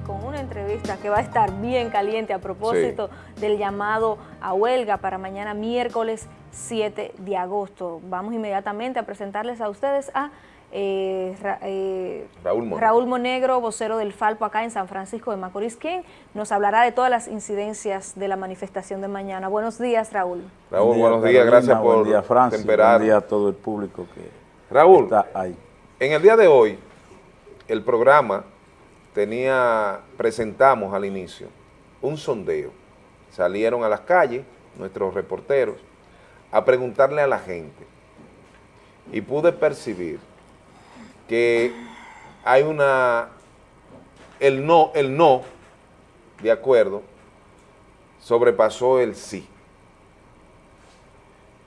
con una entrevista que va a estar bien caliente a propósito del llamado a huelga para mañana miércoles 7 de agosto. Vamos inmediatamente a presentarles a ustedes a eh, eh, Raúl, Monegro. vocero del Falpo acá en San Francisco de Macorís, quien nos hablará de todas las incidencias de la manifestación de mañana. Buenos días, Raúl. Raúl, buenos días, gracias por buen día, temperar. Buen día a todo el público que Raúl, está ahí. en el día de hoy, el programa tenía, presentamos al inicio un sondeo. Salieron a las calles nuestros reporteros a preguntarle a la gente y pude percibir que hay una, el no, el no, de acuerdo, sobrepasó el sí.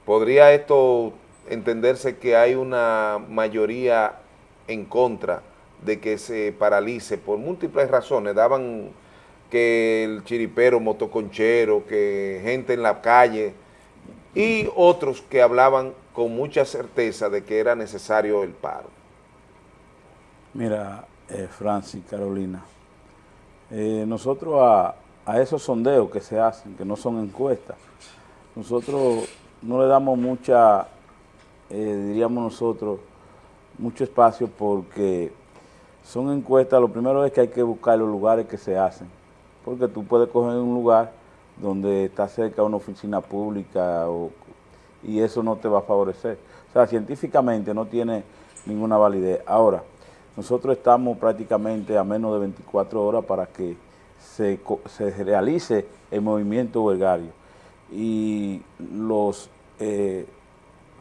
¿Podría esto entenderse que hay una mayoría en contra de que se paralice por múltiples razones? Daban que el chiripero, motoconchero, que gente en la calle y otros que hablaban con mucha certeza de que era necesario el paro. Mira, eh, Francis, Carolina, eh, nosotros a, esos sondeos que se hacen, que no son encuestas, nosotros no le damos mucha, eh, diríamos nosotros, mucho espacio porque son encuestas, lo primero es que hay que buscar los lugares que se hacen, porque tú puedes coger un lugar donde está cerca una oficina pública y eso no te va a favorecer. O sea, científicamente no tiene ninguna validez. Ahora, nosotros estamos prácticamente a menos de 24 horas para que se, realice el movimiento huelgario. Y los eh,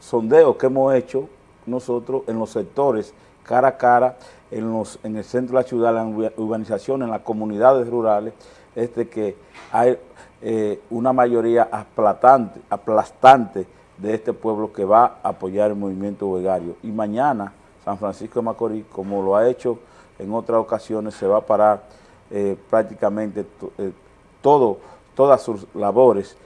sondeos que hemos hecho nosotros en los sectores cara a cara, en, el centro de la ciudad, en la urbanización, en las comunidades rurales, es de que hay eh, una mayoría aplastante, aplastante de este pueblo que va a apoyar el movimiento huelgario. Y mañana San Francisco de Macorís, como lo ha hecho en otras ocasiones, se va a parar eh, prácticamente eh, todo, todas sus labores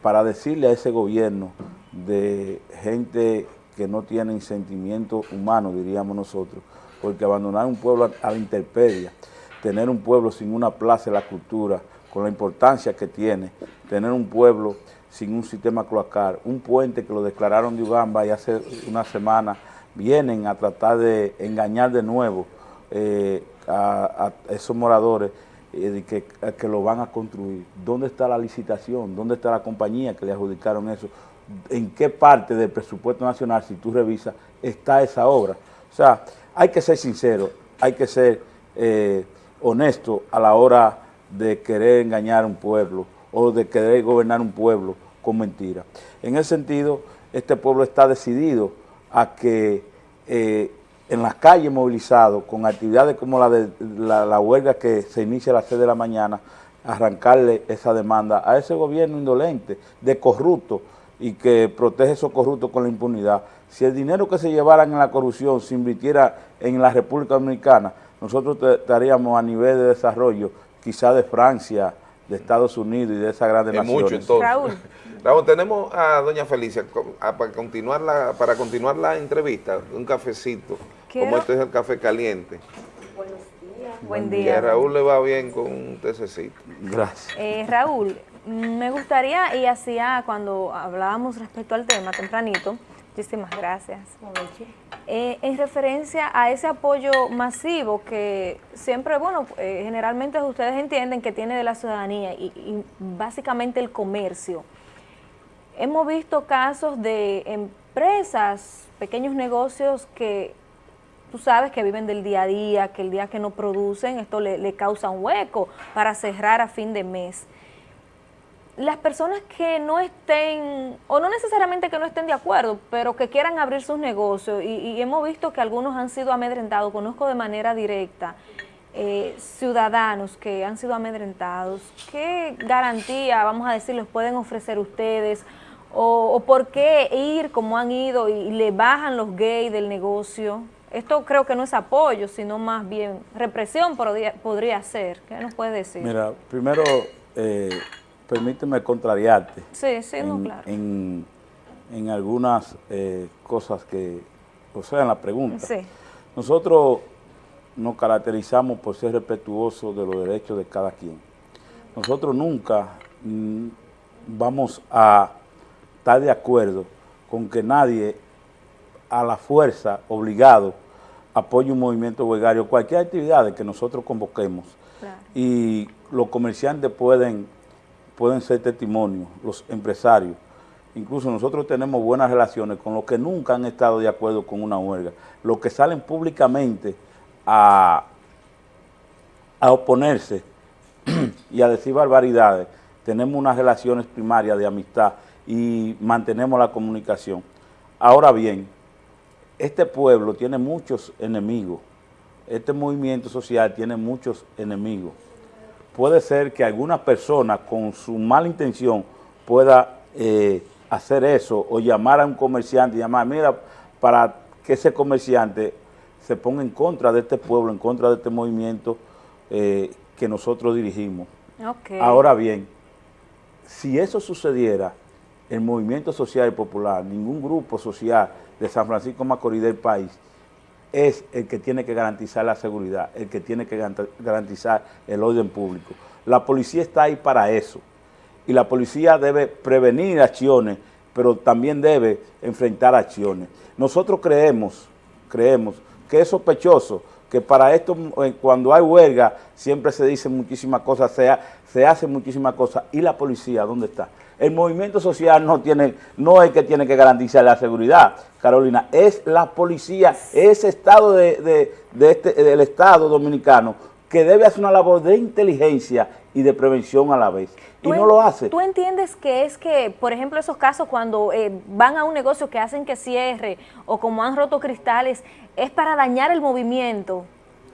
para decirle a ese gobierno de gente que no tiene sentimiento humano, diríamos nosotros, porque abandonar un pueblo a, la intemperie, tener un pueblo sin una plaza de la cultura, con la importancia que tiene, tener un pueblo sin un sistema cloacal, un puente que lo declararon de Ugamba y hace una semana vienen a tratar de engañar de nuevo eh, a, esos moradores eh, que, que lo van a construir. ¿Dónde está la licitación? ¿Dónde está la compañía que le adjudicaron eso? ¿En qué parte del presupuesto nacional, si tú revisas, está esa obra? O sea, hay que ser sincero, hay que ser eh, honesto a la hora de querer engañar a un pueblo o de querer gobernar un pueblo con mentiras. En ese sentido, este pueblo está decidido a que eh, en las calles movilizados, con actividades como la de la, huelga que se inicia a las 6 de la mañana, arrancarle esa demanda a ese gobierno indolente, de corrupto, y que protege esos corruptos con la impunidad. Si el dinero que se llevaran en la corrupción se invirtiera en la República Dominicana, nosotros estaríamos a nivel de desarrollo, quizá de Francia, de Estados Unidos y de esa grande naciones. mucho entonces. Raúl. tenemos a doña Felicia para, continuar la, para continuar la entrevista, un cafecito, como este es el café caliente. Buenos días. Buen día. a Raúl le va bien con un tececito. Gracias. Eh, Raúl, me gustaría, y hacía cuando hablábamos respecto al tema tempranito, muchísimas gracias. Eh, en referencia a ese apoyo masivo que siempre, bueno, eh, generalmente ustedes entienden que tiene de la ciudadanía y, básicamente el comercio. Hemos visto casos de empresas, pequeños negocios que tú sabes que viven del día a día, que el día que no producen esto le, le causa un hueco para cerrar a fin de mes las personas que no estén, o no necesariamente que no estén de acuerdo, pero que quieran abrir sus negocios, y, hemos visto que algunos han sido amedrentados, conozco de manera directa, eh, ciudadanos que han sido amedrentados, ¿qué garantía, vamos a decir, les pueden ofrecer ustedes? O, por qué ir como han ido y, le bajan los gays del negocio? Esto creo que no es apoyo, sino más bien represión podría, podría ser. ¿Qué nos puede decir? Mira, primero... Eh, permíteme contrariarte. Sí, sí, en, claro. En, algunas eh, cosas que, o sea, en la pregunta. Sí. Nosotros nos caracterizamos por ser respetuosos de los derechos de cada quien. Nosotros nunca mm, vamos a estar de acuerdo con que nadie a la fuerza, obligado, apoye un movimiento huelgario, cualquier actividad que nosotros convoquemos. Y los comerciantes pueden, pueden ser testimonios, los empresarios. Incluso nosotros tenemos buenas relaciones con los que nunca han estado de acuerdo con una huelga. Los que salen públicamente a, a oponerse y a decir barbaridades, tenemos unas relaciones primarias de amistad y mantenemos la comunicación. Ahora bien, este pueblo tiene muchos enemigos, este movimiento social tiene muchos enemigos. Puede ser que alguna persona con su mala intención pueda eh, hacer eso o llamar a un comerciante y llamar, mira, para que ese comerciante se ponga en contra de este pueblo, en contra de este movimiento eh, que nosotros dirigimos. Ahora bien, si eso sucediera, el movimiento social y popular, ningún grupo social de San Francisco Macorís del país, es el que tiene que garantizar la seguridad, el que tiene que garantizar el orden público. La policía está ahí para eso y la policía debe prevenir acciones, pero también debe enfrentar acciones. Nosotros creemos, creemos que es sospechoso que para esto, eh, cuando hay huelga, siempre se dicen muchísimas cosas, se, se hacen muchísimas cosas. ¿Y la policía dónde está? El movimiento social no tiene, no es que tiene que garantizar la seguridad, Carolina, es la policía, ese Estado de, este, del Estado dominicano que debe hacer una labor de inteligencia y de prevención a la vez. Y no lo hace. ¿Tú entiendes que es que, por ejemplo, esos casos cuando eh, van a un negocio que hacen que cierre o como han roto cristales, es para dañar el movimiento,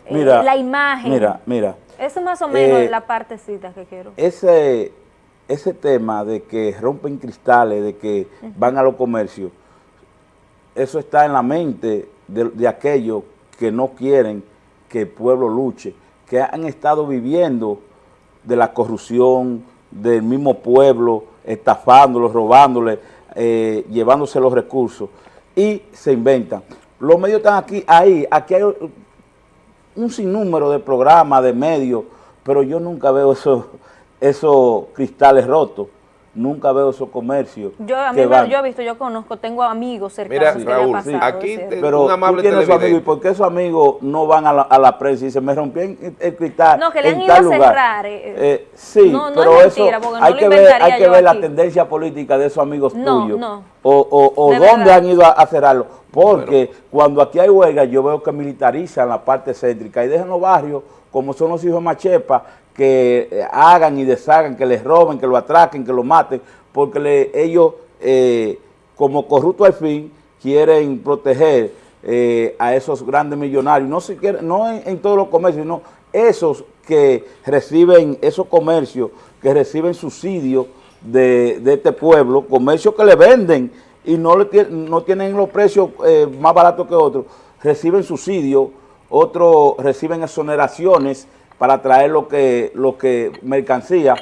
eh, la imagen? Mira, mira. Eso es más o menos eh, la partecita que quiero. Ese, ese tema de que rompen cristales, de que van a los comercios, eso está en la mente de, aquellos que no quieren que el pueblo luche, que han estado viviendo de la corrupción del mismo pueblo, estafándolos, robándoles, eh, llevándose los recursos, y se inventan. Los medios están aquí, ahí, aquí hay un sinnúmero de programas, de medios, pero yo nunca veo eso esos cristales rotos. Nunca veo esos comercios. Yo, a mí yo he visto, yo conozco, tengo amigos cercanos Mira, Raúl, aquí pero un amable tú tienes amigos, ¿y por qué esos amigos no van a la, a la prensa y se me rompió el cristal No, que le han ido a cerrar. Eh, eh, sí, pero eso hay, que ver, hay que ver la tendencia política de esos amigos tuyos. No. O, o, o dónde han ido a, cerrarlo. Porque cuando aquí hay huelga, yo veo que militarizan la parte céntrica y dejan los barrios, como son los hijos de Machepa, que eh, hagan y deshagan, que les roben, que lo atraquen, que lo maten, porque ellos, eh, como corrupto al fin, quieren proteger eh, a esos grandes millonarios, no, siquiera, no en, todos los comercios, sino esos que reciben, esos comercios que reciben subsidios de, este pueblo, comercios que le venden y no, le, no tienen los precios más baratos que otros, reciben subsidios, otros reciben exoneraciones, para traer lo que, lo que mercancía,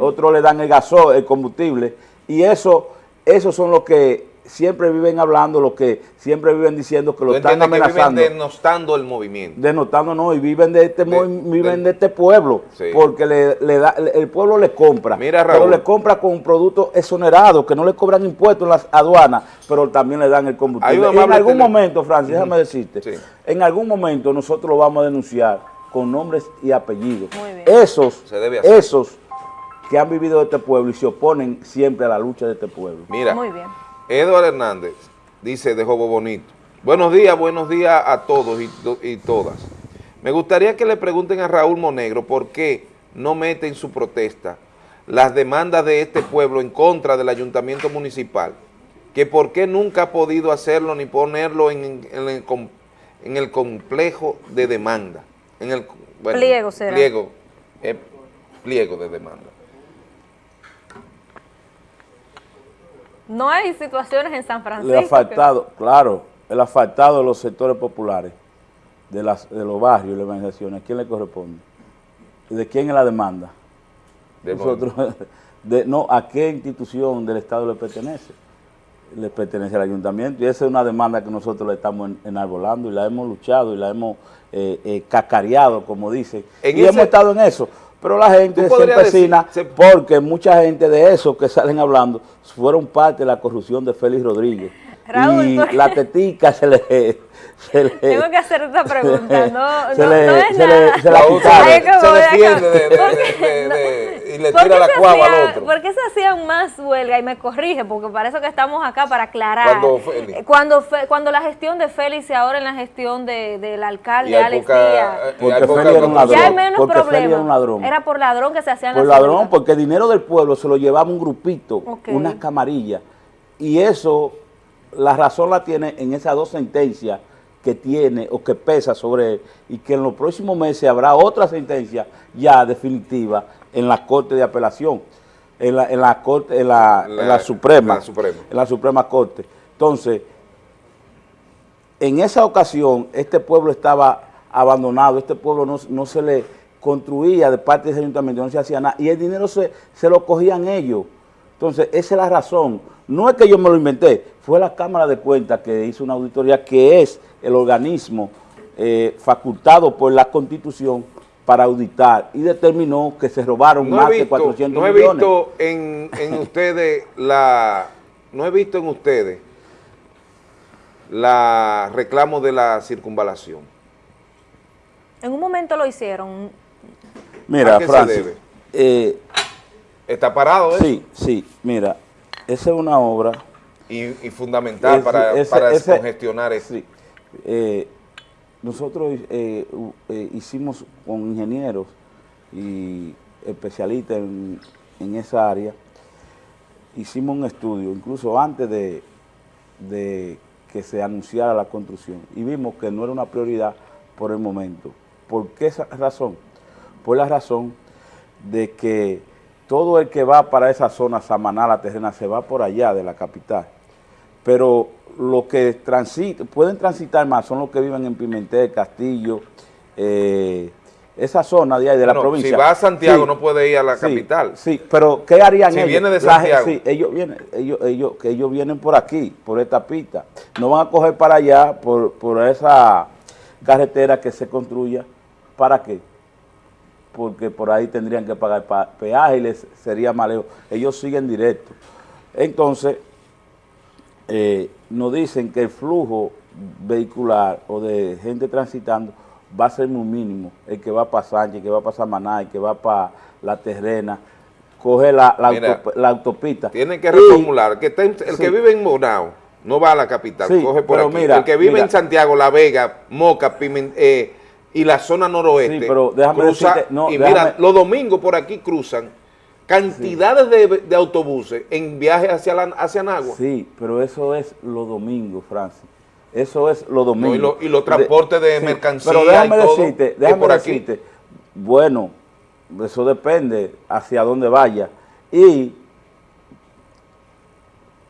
otros le dan el gasol, el combustible, y eso, esos son los que siempre viven hablando, los que siempre viven diciendo que lo están amenazando. Que viven denostando el movimiento. Denostando, no, y viven de este, viven de este pueblo, porque le, da, el pueblo le compra, Mira, pero le compra con un producto exonerado, que no le cobran impuestos en las aduanas, pero también le dan el combustible. en algún momento, Francis, déjame decirte, en algún momento nosotros lo vamos a denunciar con nombres y apellidos. Esos, esos que han vivido de este pueblo y se oponen siempre a la lucha de este pueblo. Mira, Eduardo Hernández dice de Jobo Bonito, buenos días, buenos días a todos y, y todas. Me gustaría que le pregunten a Raúl Monegro por qué no mete en su protesta las demandas de este pueblo en contra del ayuntamiento municipal, que por qué nunca ha podido hacerlo ni ponerlo en, el, en el complejo de demanda en el pliego, será. pliego, eh, pliego de demanda. No hay situaciones en San Francisco. El asfaltado, claro, el asfaltado de los sectores populares, de, las, de los barrios y las organizaciones, ¿a quién le corresponde? ¿De quién es la demanda? De Nosotros, de, no, ¿a qué institución del Estado le pertenece? le pertenece al ayuntamiento y esa es una demanda que nosotros le estamos enarbolando y la hemos luchado y la hemos eh, eh, cacareado, como dice, y hemos estado en eso. Pero la gente se empecina porque mucha gente de esos que salen hablando fueron parte de la corrupción de Félix Rodríguez. Y la tetica se le tengo que hacer esta pregunta, no, se no, le, no es se nada. Le, se la se defiende de, de, de, y le tira la cuava al otro. ¿Por qué se hacían más huelga? Y me corrige, porque para eso que estamos acá, para aclarar. Cuando, eh, cuando, cuando la gestión de Félix y ahora en la gestión del alcalde Alex Díaz. Eh, porque Félix era un ladrón. Ya hay menos problemas. Era, un ladrón. era por ladrón que se hacían Por ladrón, porque el dinero del pueblo se lo llevaba un grupito, okay. unas camarillas. Y eso, la razón la tiene en esas dos sentencias que tiene o que pesa sobre él y que en los próximos meses habrá otra sentencia ya definitiva en la Corte de Apelación, en la, en la Corte, en la, en la Suprema, la Suprema, en la Suprema Corte. Entonces, en esa ocasión, este pueblo estaba abandonado, este pueblo no, no se le construía de parte de ese ayuntamiento, no se hacía nada, y el dinero se, se lo cogían ellos. Entonces, esa es la razón. No es que yo me lo inventé, fue la Cámara de Cuentas que hizo una auditoría que es el organismo eh, facultado por la Constitución para auditar y determinó que se robaron más de 400 no millones. he visto en, en ustedes la no he visto en ustedes la reclamo de la circunvalación. En un momento lo hicieron. Mira, Francis, eh, ¿Está parado eso? Sí, sí, mira, esa es una obra... Y, y fundamental para, para descongestionar eso. Sí, eh, nosotros eh, eh, hicimos con ingenieros y especialistas en, esa área, hicimos un estudio, incluso antes de, de que se anunciara la construcción, y vimos que no era una prioridad por el momento. ¿Por qué esa razón? Por la razón de que todo el que va para esa zona Samaná, la terrena, se va por allá de la capital. Pero los que pueden transitar más son los que viven en Pimentel, Castillo, eh, esa zona de ahí de la provincia. Si va a Santiago no puede ir a la capital. Sí, pero ¿qué harían si ellos? viene de Santiago. sí, ellos vienen, ellos, ellos, que ellos vienen por aquí, por esta pista. No van a coger para allá, por, por esa carretera que se construya. ¿Para qué? Porque por ahí tendrían que pagar peaje y les sería más lejos. Ellos siguen directo. Entonces, eh, nos dicen que el flujo vehicular o de gente transitando va a ser muy mínimo. El que va para Sánchez, el que va para Samaná, el que va para La Terrena, coge la, la, autopista. Tienen que reformular, que el que vive en Monao no va a la capital, coge por aquí. el que vive en Santiago, La Vega, Moca, eh, y la zona noroeste, pero déjame cruza, y mira, los domingos por aquí cruzan cantidades de, autobuses en viaje hacia, la, hacia Nagua. Sí, pero eso es los domingos, Francis. Eso es los domingos. y, los transportes de, mercancías Pero déjame decirte, déjame decirte, bueno, eso depende hacia dónde vaya. Y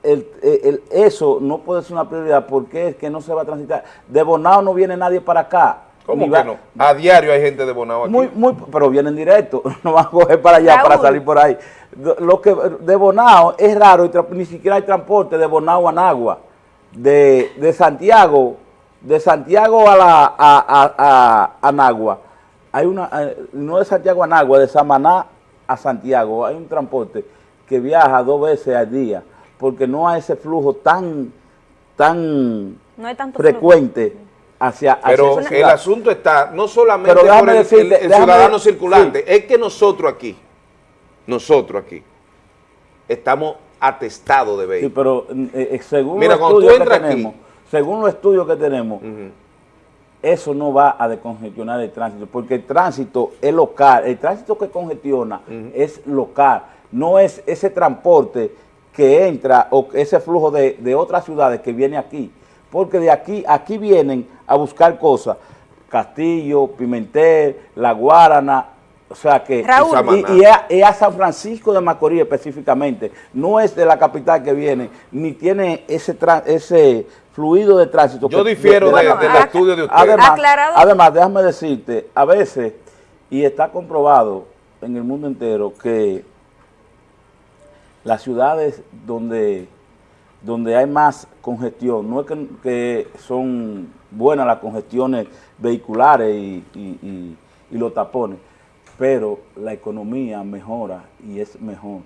el, eso no puede ser una prioridad porque es que no se va a transitar. De Bonao no viene nadie para acá. ¿Cómo que no? A diario hay gente de Bonao aquí. Muy, muy, pero vienen directo, no van a coger para allá para salir por ahí. Lo que de Bonao es raro, ni siquiera hay transporte de Bonao a Nagua. De, de Santiago, de Santiago a, la, a, a, Nagua. Hay una, eh, no de Santiago a Nagua, de Samaná a Santiago. Hay un transporte que viaja dos veces al día, porque no hay ese flujo tan, tan frecuente pero el asunto está no solamente por el, ciudadano circulante, es que nosotros aquí, nosotros aquí, estamos atestados de vehículos. Sí, pero eh, eh, según, los estudios que tenemos, según los estudios que tenemos, eso no va a descongestionar el tránsito, porque el tránsito es local, el tránsito que congestiona es local, no es ese transporte que entra o ese flujo de, de otras ciudades que viene aquí porque de aquí, aquí vienen a buscar cosas, Castillo, Pimentel, La Guarana, o sea que, y, a San Francisco de Macorís específicamente, no es de la capital que viene, ni tiene ese ese fluido de tránsito. Yo difiero del estudio de usted. Además, además, déjame decirte, a veces, y está comprobado en el mundo entero, que las ciudades donde donde hay más congestión, no es que, son buenas las congestiones vehiculares y, los tapones, pero la economía mejora y es mejor.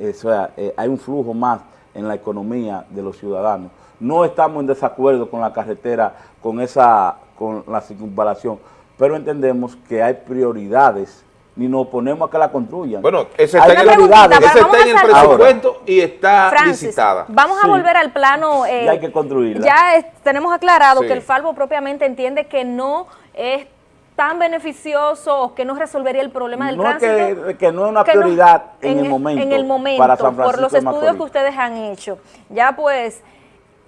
O sea, eh, hay un flujo más en la economía de los ciudadanos. No estamos en desacuerdo con la carretera, con esa, con la circunvalación, pero entendemos que hay prioridades ni nos oponemos a que la construyan. Bueno, ese está, en el, presupuesto y está licitada. Vamos a volver al plano... Eh, hay que construirla. Ya tenemos aclarado que el Falvo propiamente entiende que no es tan beneficioso o que no resolvería el problema del tránsito. Que, que no es una prioridad en, el momento. En el momento, para San por los estudios que ustedes han hecho. Ya pues,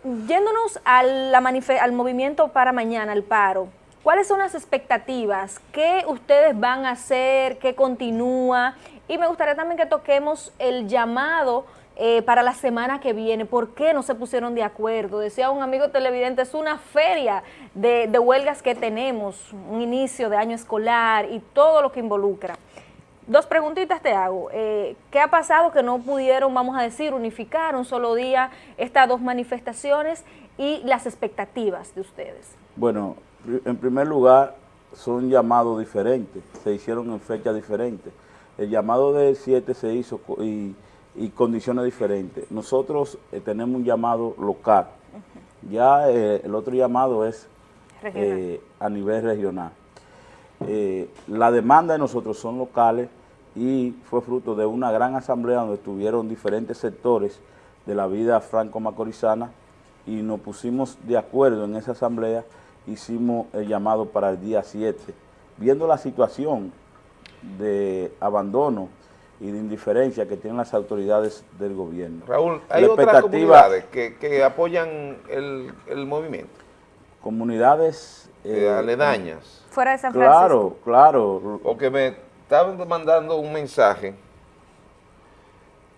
yéndonos a la al movimiento para mañana, al paro, ¿Cuáles son las expectativas? ¿Qué ustedes van a hacer? ¿Qué continúa? Y me gustaría también que toquemos el llamado eh, para la semana que viene. ¿Por qué no se pusieron de acuerdo? Decía un amigo televidente, es una feria de, huelgas que tenemos, un inicio de año escolar y todo lo que involucra. Dos preguntitas te hago. Eh, ¿Qué ha pasado que no pudieron, vamos a decir, unificar un solo día estas dos manifestaciones y las expectativas de ustedes? Bueno, en primer lugar, son llamados diferentes, se hicieron en fechas diferentes. El llamado del 7 se hizo y, condiciones diferentes. Nosotros eh, tenemos un llamado local, ya eh, el otro llamado es eh, a nivel regional. la demanda de nosotros son locales y fue fruto de una gran asamblea donde estuvieron diferentes sectores de la vida franco-macorizana y nos pusimos de acuerdo en esa asamblea hicimos el llamado para el día 7. Viendo la situación de abandono y de indiferencia que tienen las autoridades del gobierno. Raúl, ¿hay otras comunidades que, apoyan el, movimiento? Comunidades... Eh, aledañas. Fuera de San Francisco. Claro, claro. O que me estaban mandando un mensaje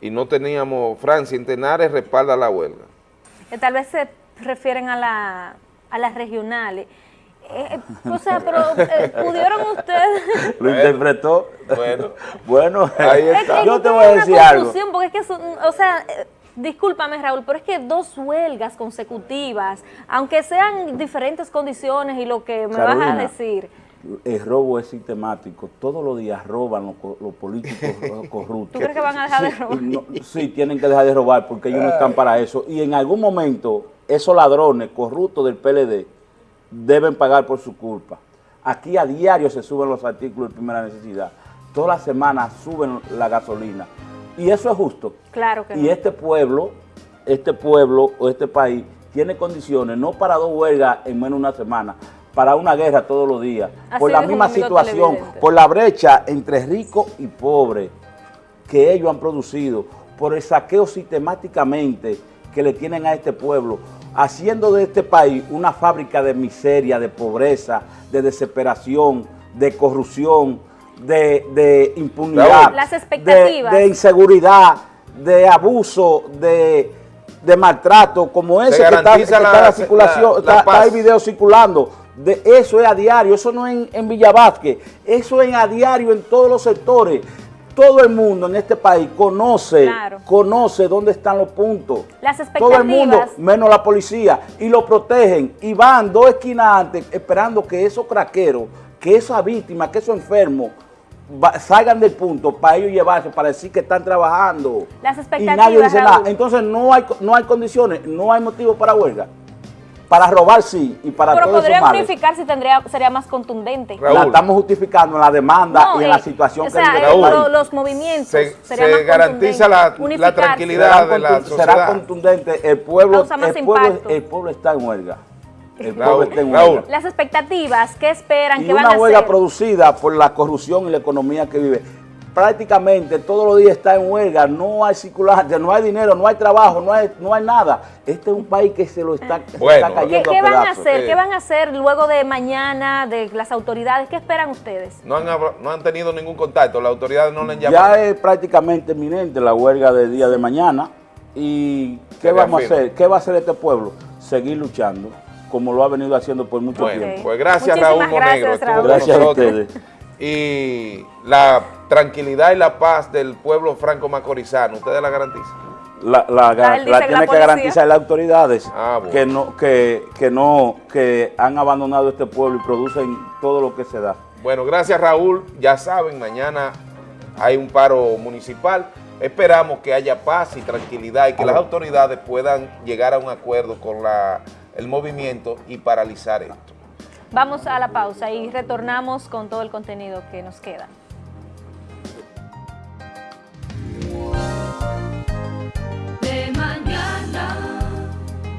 y no teníamos, Francia Intenares respalda la huelga. Que tal vez se refieren a la a las regionales. Eh, eh, o sea, pero eh, pudieron ustedes... Lo interpretó. Bueno, bueno ahí está. yo te voy a decir algo. Porque es que, o sea, discúlpame Raúl, pero es que dos huelgas consecutivas, aunque sean diferentes condiciones y lo que me vas a decir... El robo es sistemático. Todos los días roban los, políticos corruptos. ¿Tú crees que van a dejar de robar? sí, tienen que dejar de robar porque ellos no están para eso. Y en algún momento esos ladrones corruptos del PLD deben pagar por su culpa. Aquí a diario se suben los artículos de primera necesidad. Todas las semanas suben la gasolina. Y eso es justo. Claro que Y este pueblo, este pueblo o este país tiene condiciones no para dos huelgas en menos de una semana, para una guerra todos los días, por la misma situación, por la brecha entre ricos y pobres que ellos han producido, por el saqueo sistemáticamente que le tienen a este pueblo, haciendo de este país una fábrica de miseria, de pobreza, de desesperación, de corrupción, de, impunidad, de, inseguridad, de abuso, de, maltrato, como ese que está, en la circulación, está, el video circulando. De eso es a diario, eso no es en, en Villa eso es a diario en todos los sectores todo el mundo en este país conoce, conoce dónde están los puntos. Las expectativas. Todo el mundo, menos la policía, y lo protegen, y van dos esquinas antes esperando que esos craqueros, que esa víctima, que esos enfermos, salgan del punto para ellos llevarse, para decir que están trabajando. Las expectativas, Y nadie dice nada. Entonces no hay, no hay condiciones, no hay motivo para huelga. Para robar sí, y para Pero todo podría justificar si tendría, sería más contundente. La estamos justificando en la demanda y en la eh, situación que Raúl, los movimientos se, se garantiza la, la, tranquilidad de la sociedad. Será contundente, el pueblo, el pueblo, el pueblo está en huelga. El pueblo está en huelga. Las expectativas, ¿qué esperan? Y ¿Qué van a hacer? una huelga producida por la corrupción y la economía que vive prácticamente todos los días está en huelga, no hay circulación, no hay dinero, no hay trabajo, no hay, no hay nada. Este es un país que se lo está, cayendo ¿Qué, van a hacer? ¿Qué van a hacer luego de mañana de las autoridades? ¿Qué esperan ustedes? No han, no han tenido ningún contacto, las autoridades no le han llamado. Ya es prácticamente inminente la huelga del día de mañana. ¿Y qué vamos a hacer? ¿Qué va a hacer este pueblo? Seguir luchando, como lo ha venido haciendo por mucho tiempo. Pues gracias Raúl Monegro. Gracias a ustedes. Y la tranquilidad y la paz del pueblo franco-macorizano, ¿ustedes la garantizan? la, la, tiene la que garantizar las autoridades Ah, bueno. que no que, que no que han abandonado este pueblo y producen todo lo que se da. Bueno, gracias Raúl. Ya saben, mañana hay un paro municipal. Esperamos que haya paz y tranquilidad y que las autoridades puedan llegar a un acuerdo con la, el movimiento y paralizar esto. Vamos a la pausa y retornamos con todo el contenido que nos queda.